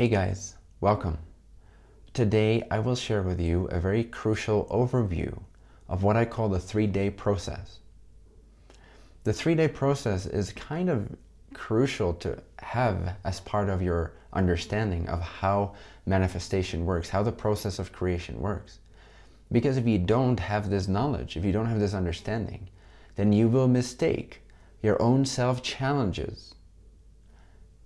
Hey guys, welcome. Today I will share with you a very crucial overview of what I call the three-day process. The three-day process is kind of crucial to have as part of your understanding of how manifestation works, how the process of creation works. Because if you don't have this knowledge, if you don't have this understanding, then you will mistake your own self challenges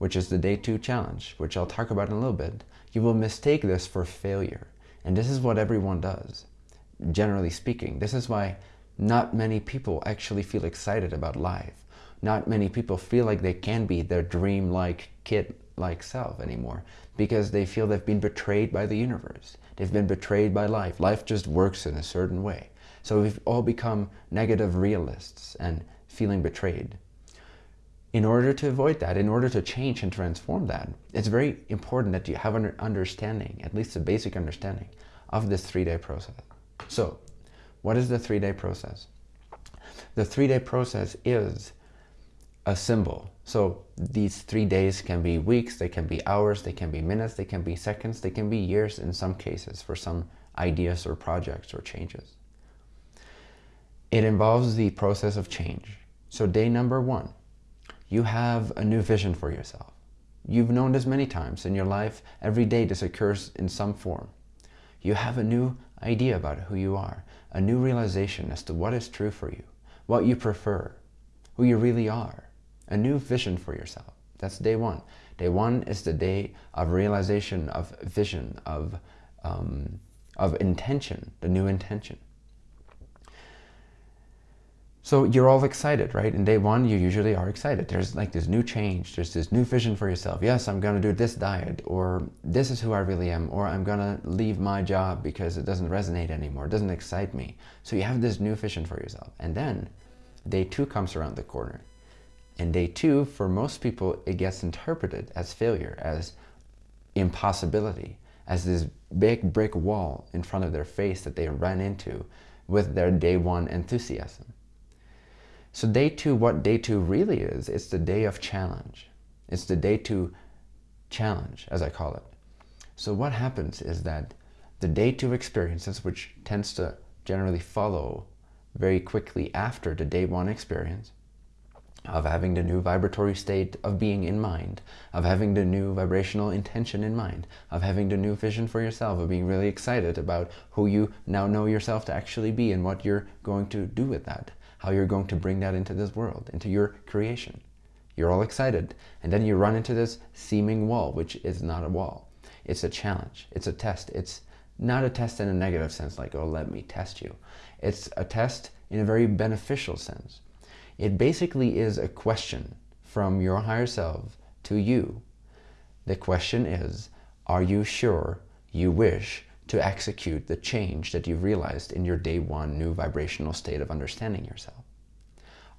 which is the day two challenge, which I'll talk about in a little bit, you will mistake this for failure. And this is what everyone does, generally speaking. This is why not many people actually feel excited about life. Not many people feel like they can be their dream-like kid-like self anymore because they feel they've been betrayed by the universe. They've been betrayed by life. Life just works in a certain way. So we've all become negative realists and feeling betrayed in order to avoid that, in order to change and transform that, it's very important that you have an understanding, at least a basic understanding, of this three-day process. So, what is the three-day process? The three-day process is a symbol. So these three days can be weeks, they can be hours, they can be minutes, they can be seconds, they can be years in some cases for some ideas or projects or changes. It involves the process of change. So day number one, you have a new vision for yourself. You've known this many times in your life. Every day this occurs in some form. You have a new idea about who you are, a new realization as to what is true for you, what you prefer, who you really are, a new vision for yourself. That's day one. Day one is the day of realization, of vision, of, um, of intention, the new intention. So you're all excited, right? In day one, you usually are excited. There's like this new change. There's this new vision for yourself. Yes, I'm going to do this diet or this is who I really am or I'm going to leave my job because it doesn't resonate anymore. It doesn't excite me. So you have this new vision for yourself. And then day two comes around the corner. And day two, for most people, it gets interpreted as failure, as impossibility, as this big brick wall in front of their face that they ran into with their day one enthusiasm. So day two, what day two really is, it's the day of challenge. It's the day two challenge, as I call it. So what happens is that the day two experiences, which tends to generally follow very quickly after the day one experience, of having the new vibratory state of being in mind, of having the new vibrational intention in mind, of having the new vision for yourself, of being really excited about who you now know yourself to actually be and what you're going to do with that how you're going to bring that into this world, into your creation. You're all excited. And then you run into this seeming wall, which is not a wall. It's a challenge. It's a test. It's not a test in a negative sense, like, oh, let me test you. It's a test in a very beneficial sense. It basically is a question from your higher self to you. The question is, are you sure you wish to execute the change that you've realized in your day one new vibrational state of understanding yourself?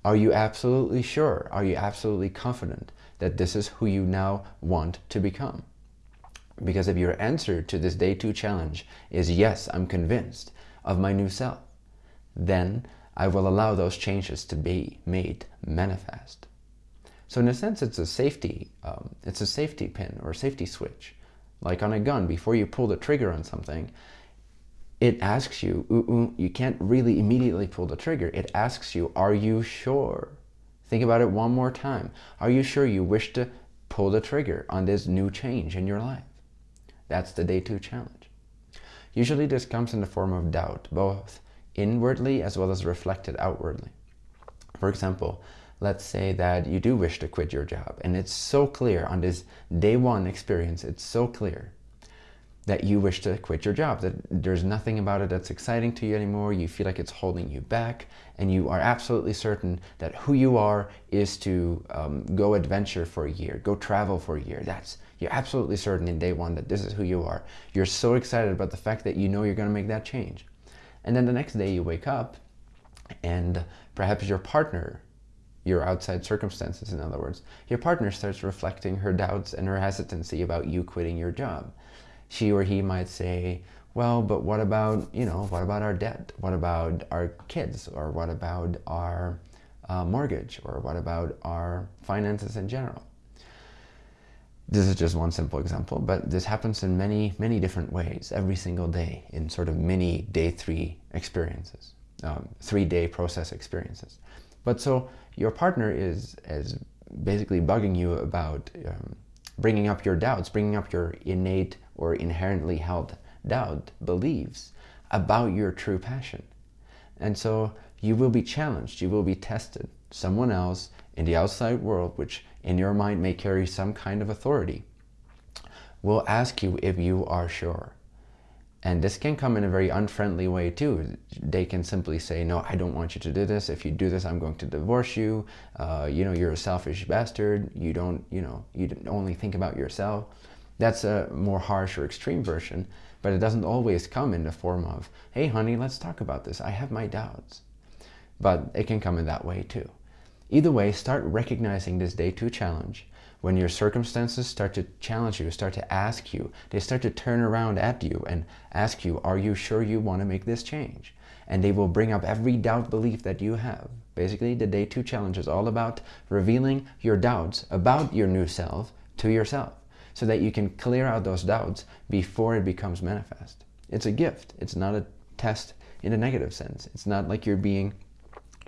Are you absolutely sure? Are you absolutely confident that this is who you now want to become? Because if your answer to this day two challenge is yes, I'm convinced of my new self, then I will allow those changes to be made manifest. So in a sense, it's a safety, um, it's a safety pin or safety switch like on a gun, before you pull the trigger on something, it asks you, you can't really immediately pull the trigger. It asks you, are you sure? Think about it one more time. Are you sure you wish to pull the trigger on this new change in your life? That's the day two challenge. Usually this comes in the form of doubt, both inwardly as well as reflected outwardly. For example, let's say that you do wish to quit your job and it's so clear on this day one experience, it's so clear that you wish to quit your job, that there's nothing about it that's exciting to you anymore, you feel like it's holding you back, and you are absolutely certain that who you are is to um, go adventure for a year, go travel for a year. That's You're absolutely certain in day one that this is who you are. You're so excited about the fact that you know you're gonna make that change. And then the next day you wake up and perhaps your partner your outside circumstances, in other words, your partner starts reflecting her doubts and her hesitancy about you quitting your job. She or he might say, well, but what about, you know, what about our debt? What about our kids? Or what about our uh, mortgage? Or what about our finances in general? this is just one simple example, but this happens in many, many different ways every single day in sort of mini day three experiences, um, three day process experiences. But so your partner is, is basically bugging you about um, bringing up your doubts, bringing up your innate or inherently held doubt, beliefs about your true passion. And so you will be challenged, you will be tested. Someone else in the outside world, which in your mind may carry some kind of authority, will ask you if you are sure. And this can come in a very unfriendly way too. They can simply say, no, I don't want you to do this. If you do this, I'm going to divorce you. Uh, you know, you're a selfish bastard. You don't, you know, you only think about yourself. That's a more harsh or extreme version, but it doesn't always come in the form of, hey, honey, let's talk about this. I have my doubts. But it can come in that way too. Either way, start recognizing this day two challenge. When your circumstances start to challenge you, start to ask you, they start to turn around at you and ask you, are you sure you want to make this change? And they will bring up every doubt belief that you have. Basically, the day two challenge is all about revealing your doubts about your new self to yourself so that you can clear out those doubts before it becomes manifest. It's a gift. It's not a test in a negative sense. It's not like you're being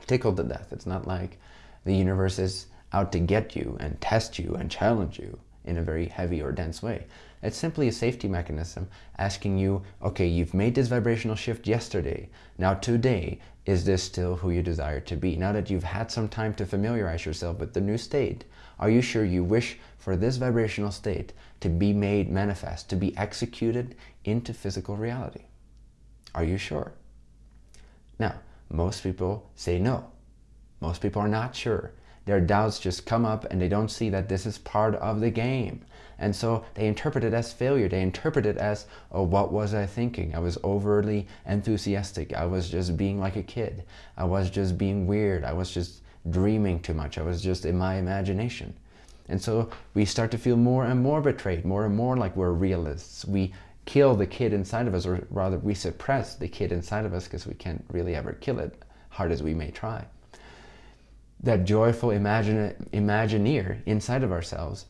tickled to death. It's not like the universe is out to get you and test you and challenge you in a very heavy or dense way. It's simply a safety mechanism asking you, okay, you've made this vibrational shift yesterday. Now today, is this still who you desire to be? Now that you've had some time to familiarize yourself with the new state, are you sure you wish for this vibrational state to be made manifest, to be executed into physical reality? Are you sure? Now, most people say no. Most people are not sure. Their doubts just come up and they don't see that this is part of the game. And so they interpret it as failure. They interpret it as, oh, what was I thinking? I was overly enthusiastic. I was just being like a kid. I was just being weird. I was just dreaming too much. I was just in my imagination. And so we start to feel more and more betrayed, more and more like we're realists. We kill the kid inside of us, or rather we suppress the kid inside of us because we can't really ever kill it, hard as we may try that joyful imagine, imagineer inside of ourselves,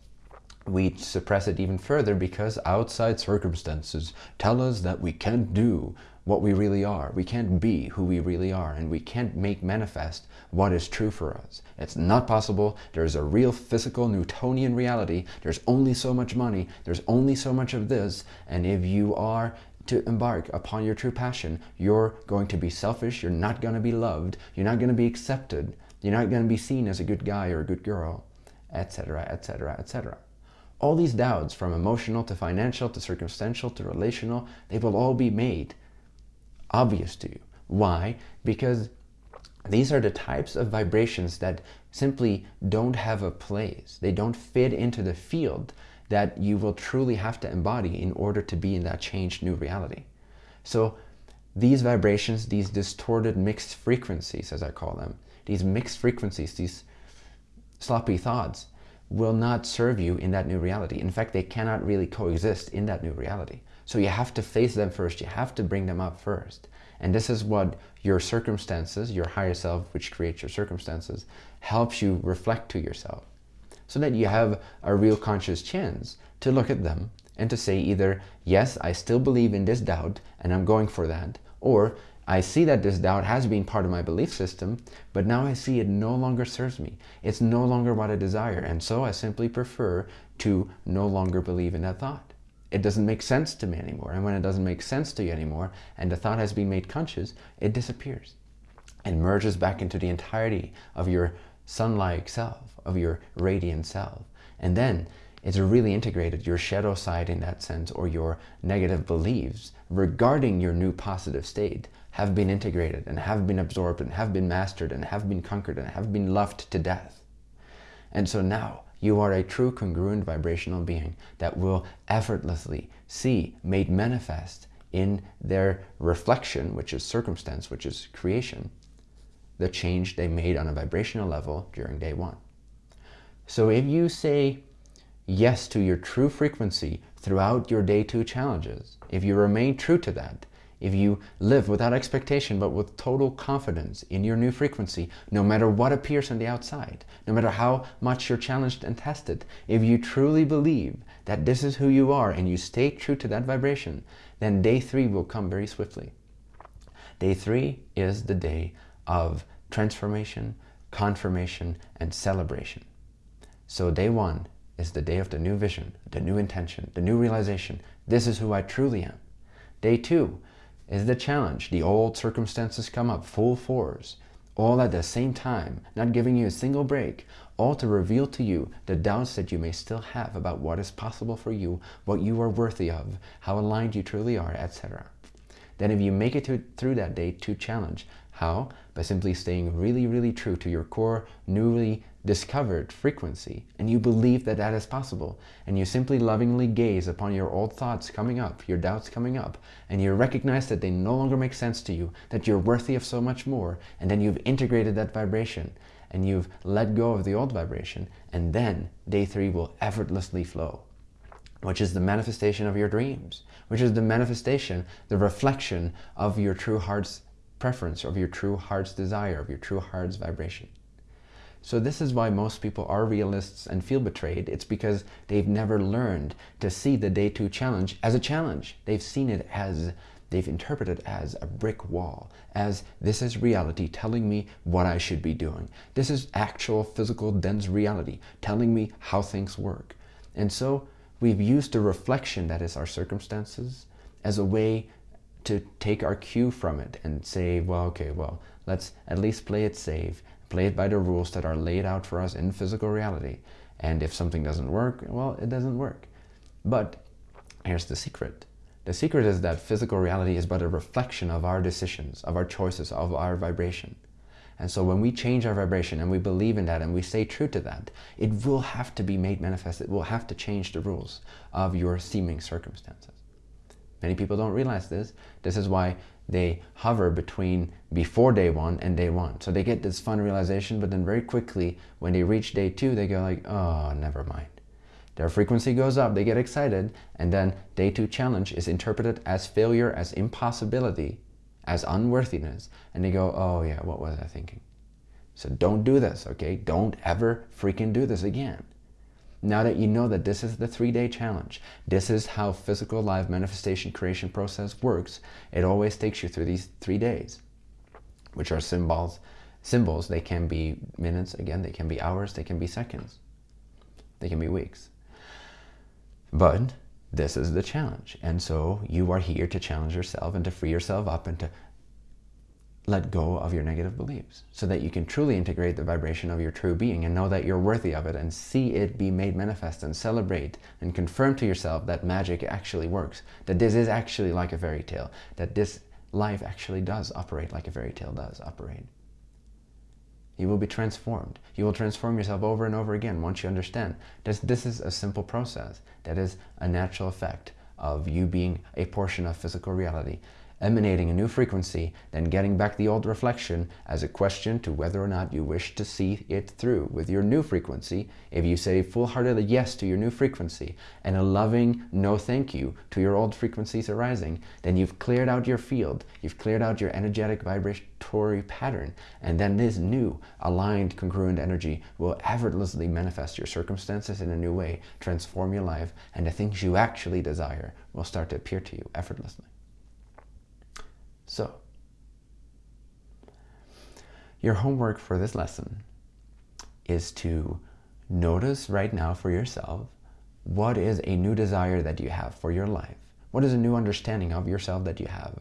we suppress it even further because outside circumstances tell us that we can't do what we really are. We can't be who we really are and we can't make manifest what is true for us. It's not possible. There's a real physical Newtonian reality. There's only so much money. There's only so much of this. And if you are to embark upon your true passion, you're going to be selfish. You're not going to be loved. You're not going to be accepted. You're not going to be seen as a good guy or a good girl, etc., etc., etc. All these doubts, from emotional to financial to circumstantial to relational, they will all be made obvious to you. Why? Because these are the types of vibrations that simply don't have a place. They don't fit into the field that you will truly have to embody in order to be in that changed new reality. So these vibrations, these distorted mixed frequencies, as I call them, these mixed frequencies, these sloppy thoughts, will not serve you in that new reality. In fact, they cannot really coexist in that new reality. So you have to face them first. You have to bring them up first. And this is what your circumstances, your higher self, which creates your circumstances, helps you reflect to yourself. So that you have a real conscious chance to look at them and to say either, yes, I still believe in this doubt and I'm going for that, or I see that this doubt has been part of my belief system, but now I see it no longer serves me. It's no longer what I desire, and so I simply prefer to no longer believe in that thought. It doesn't make sense to me anymore, and when it doesn't make sense to you anymore, and the thought has been made conscious, it disappears and merges back into the entirety of your sun-like self, of your radiant self. And then it's really integrated your shadow side in that sense, or your negative beliefs regarding your new positive state have been integrated and have been absorbed and have been mastered and have been conquered and have been loved to death. And so now you are a true congruent vibrational being that will effortlessly see made manifest in their reflection, which is circumstance, which is creation, the change they made on a vibrational level during day one. So if you say yes to your true frequency throughout your day two challenges, if you remain true to that, if you live without expectation but with total confidence in your new frequency, no matter what appears on the outside, no matter how much you're challenged and tested, if you truly believe that this is who you are and you stay true to that vibration, then day three will come very swiftly. Day three is the day of transformation, confirmation, and celebration. So day one is the day of the new vision, the new intention, the new realization. This is who I truly am. Day two is the challenge. The old circumstances come up full force, all at the same time, not giving you a single break, all to reveal to you the doubts that you may still have about what is possible for you, what you are worthy of, how aligned you truly are, etc. Then if you make it to, through that day two challenge, how? By simply staying really, really true to your core, newly discovered frequency, and you believe that that is possible, and you simply lovingly gaze upon your old thoughts coming up, your doubts coming up, and you recognize that they no longer make sense to you, that you're worthy of so much more, and then you've integrated that vibration, and you've let go of the old vibration, and then day three will effortlessly flow, which is the manifestation of your dreams, which is the manifestation, the reflection of your true heart's preference, of your true heart's desire, of your true heart's vibration. So this is why most people are realists and feel betrayed. It's because they've never learned to see the day two challenge as a challenge. They've seen it as, they've interpreted as a brick wall, as this is reality telling me what I should be doing. This is actual physical dense reality telling me how things work. And so we've used the reflection that is our circumstances as a way to take our cue from it and say, well, okay, well, let's at least play it safe, play it by the rules that are laid out for us in physical reality. And if something doesn't work, well, it doesn't work. But here's the secret. The secret is that physical reality is but a reflection of our decisions, of our choices, of our vibration. And so when we change our vibration and we believe in that and we stay true to that, it will have to be made manifest. It will have to change the rules of your seeming circumstances. Many people don't realize this. This is why they hover between before day one and day one. So they get this fun realization, but then very quickly, when they reach day two, they go like, oh, never mind. Their frequency goes up, they get excited, and then day two challenge is interpreted as failure, as impossibility, as unworthiness. And they go, oh yeah, what was I thinking? So don't do this, okay? Don't ever freaking do this again. Now that you know that this is the three-day challenge, this is how physical life manifestation creation process works, it always takes you through these three days, which are symbols. Symbols, they can be minutes, again, they can be hours, they can be seconds, they can be weeks. But this is the challenge. And so you are here to challenge yourself and to free yourself up and to let go of your negative beliefs so that you can truly integrate the vibration of your true being and know that you're worthy of it and see it be made manifest and celebrate and confirm to yourself that magic actually works, that this is actually like a fairy tale, that this life actually does operate like a fairy tale does operate. You will be transformed. You will transform yourself over and over again once you understand that this is a simple process that is a natural effect of you being a portion of physical reality emanating a new frequency, then getting back the old reflection as a question to whether or not you wish to see it through with your new frequency. If you say full-hearted yes to your new frequency and a loving no thank you to your old frequencies arising, then you've cleared out your field, you've cleared out your energetic vibratory pattern, and then this new aligned congruent energy will effortlessly manifest your circumstances in a new way, transform your life, and the things you actually desire will start to appear to you effortlessly. So, your homework for this lesson is to notice right now for yourself what is a new desire that you have for your life? What is a new understanding of yourself that you have?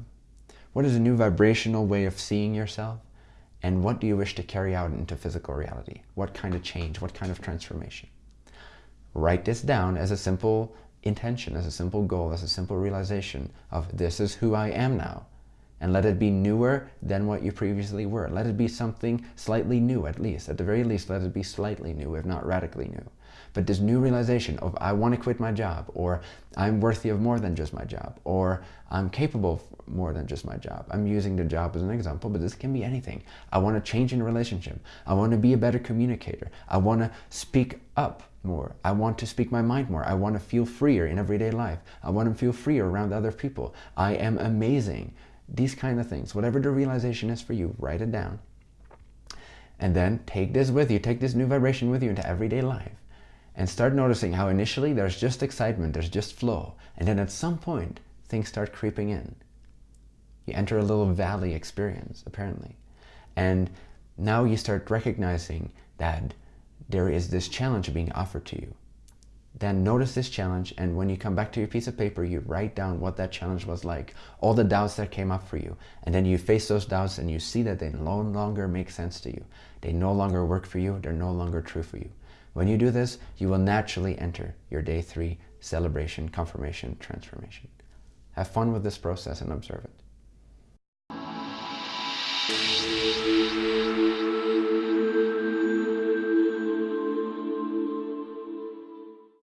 What is a new vibrational way of seeing yourself? And what do you wish to carry out into physical reality? What kind of change? What kind of transformation? Write this down as a simple intention, as a simple goal, as a simple realization of this is who I am now and let it be newer than what you previously were. Let it be something slightly new at least. At the very least, let it be slightly new, if not radically new. but this new realization of I want to quit my job, or I'm worthy of more than just my job, or I'm capable of more than just my job. I'm using the job as an example, but this can be anything. I want to change in a relationship. I want to be a better communicator. I want to speak up more. I want to speak my mind more. I want to feel freer in everyday life. I want to feel freer around other people. I am amazing. These kind of things. Whatever the realization is for you, write it down. And then take this with you. Take this new vibration with you into everyday life. And start noticing how initially there's just excitement, there's just flow. And then at some point, things start creeping in. You enter a little valley experience, apparently. And now you start recognizing that there is this challenge being offered to you. Then notice this challenge, and when you come back to your piece of paper, you write down what that challenge was like, all the doubts that came up for you. And then you face those doubts and you see that they no longer make sense to you. They no longer work for you. They're no longer true for you. When you do this, you will naturally enter your day three celebration, confirmation, transformation. Have fun with this process and observe it.